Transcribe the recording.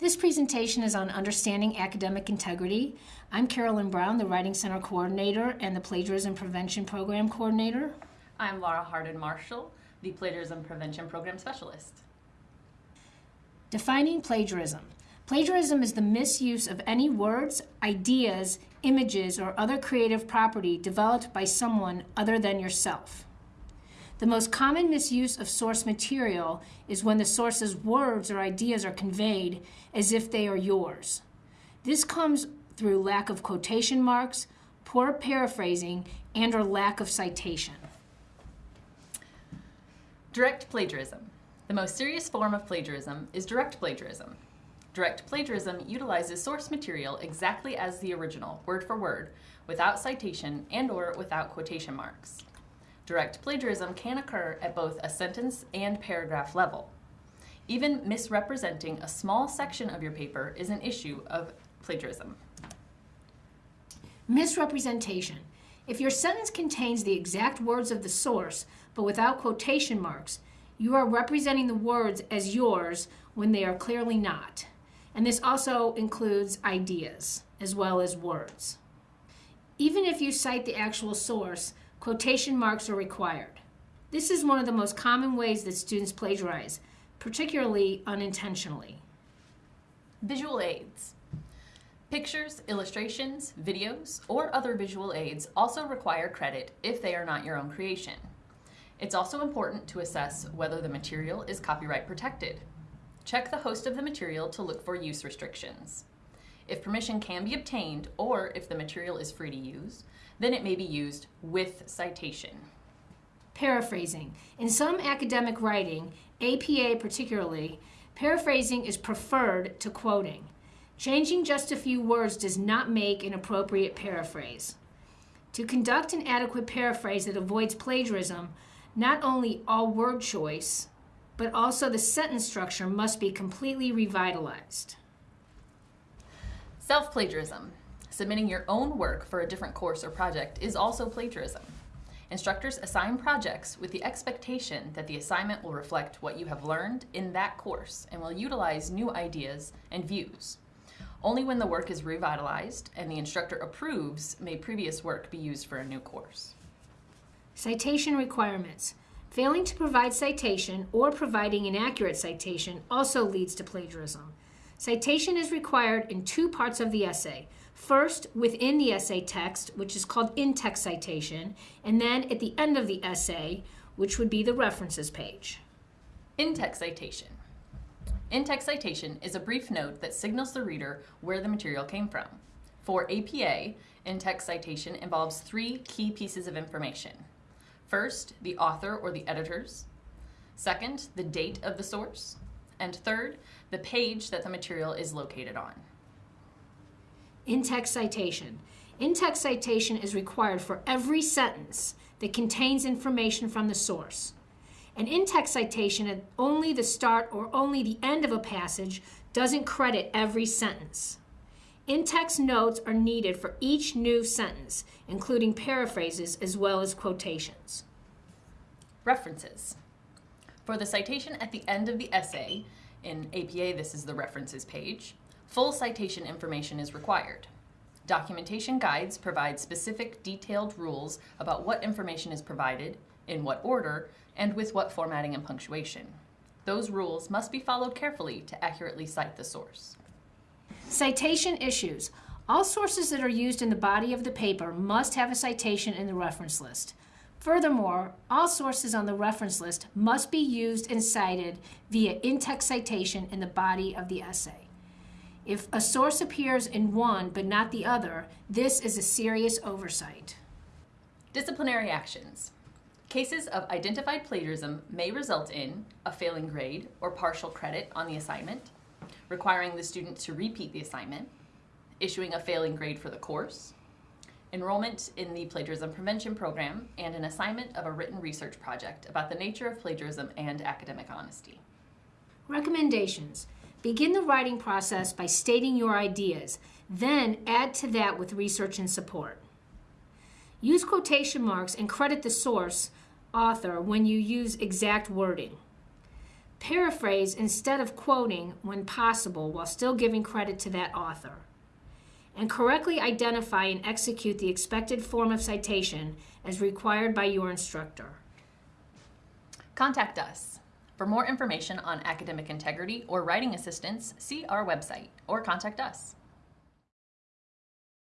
This presentation is on understanding academic integrity. I'm Carolyn Brown, the Writing Center Coordinator and the Plagiarism Prevention Program Coordinator. I'm Laura Hardin Marshall, the Plagiarism Prevention Program Specialist. Defining plagiarism. Plagiarism is the misuse of any words, ideas, images, or other creative property developed by someone other than yourself. The most common misuse of source material is when the source's words or ideas are conveyed as if they are yours. This comes through lack of quotation marks, poor paraphrasing, and or lack of citation. Direct plagiarism. The most serious form of plagiarism is direct plagiarism. Direct plagiarism utilizes source material exactly as the original, word for word, without citation and or without quotation marks. Direct plagiarism can occur at both a sentence and paragraph level. Even misrepresenting a small section of your paper is an issue of plagiarism. Misrepresentation. If your sentence contains the exact words of the source, but without quotation marks, you are representing the words as yours when they are clearly not. And this also includes ideas as well as words. Even if you cite the actual source, quotation marks are required. This is one of the most common ways that students plagiarize, particularly unintentionally. Visual aids. Pictures, illustrations, videos, or other visual aids also require credit if they are not your own creation. It's also important to assess whether the material is copyright protected. Check the host of the material to look for use restrictions. If permission can be obtained or if the material is free to use, then it may be used with citation. Paraphrasing. In some academic writing, APA particularly, paraphrasing is preferred to quoting. Changing just a few words does not make an appropriate paraphrase. To conduct an adequate paraphrase that avoids plagiarism, not only all word choice, but also the sentence structure must be completely revitalized. Self-plagiarism. Submitting your own work for a different course or project is also plagiarism. Instructors assign projects with the expectation that the assignment will reflect what you have learned in that course and will utilize new ideas and views. Only when the work is revitalized and the instructor approves may previous work be used for a new course. Citation requirements. Failing to provide citation or providing inaccurate citation also leads to plagiarism. Citation is required in two parts of the essay. First, within the essay text, which is called in-text citation, and then at the end of the essay, which would be the references page. In-text citation. In-text citation is a brief note that signals the reader where the material came from. For APA, in-text citation involves three key pieces of information. First, the author or the editors. Second, the date of the source. And third, the page that the material is located on. In-text citation. In-text citation is required for every sentence that contains information from the source. An in-text citation at only the start or only the end of a passage doesn't credit every sentence. In-text notes are needed for each new sentence, including paraphrases as well as quotations. References. For the citation at the end of the essay, in APA this is the references page, full citation information is required. Documentation guides provide specific detailed rules about what information is provided, in what order, and with what formatting and punctuation. Those rules must be followed carefully to accurately cite the source. Citation issues. All sources that are used in the body of the paper must have a citation in the reference list. Furthermore, all sources on the reference list must be used and cited via in-text citation in the body of the essay. If a source appears in one but not the other, this is a serious oversight. Disciplinary actions. Cases of identified plagiarism may result in a failing grade or partial credit on the assignment, requiring the student to repeat the assignment, issuing a failing grade for the course, enrollment in the Plagiarism Prevention Program, and an assignment of a written research project about the nature of plagiarism and academic honesty. Recommendations. Begin the writing process by stating your ideas, then add to that with research and support. Use quotation marks and credit the source, author, when you use exact wording. Paraphrase instead of quoting when possible while still giving credit to that author. And correctly identify and execute the expected form of citation as required by your instructor. Contact us. For more information on academic integrity or writing assistance, see our website or contact us.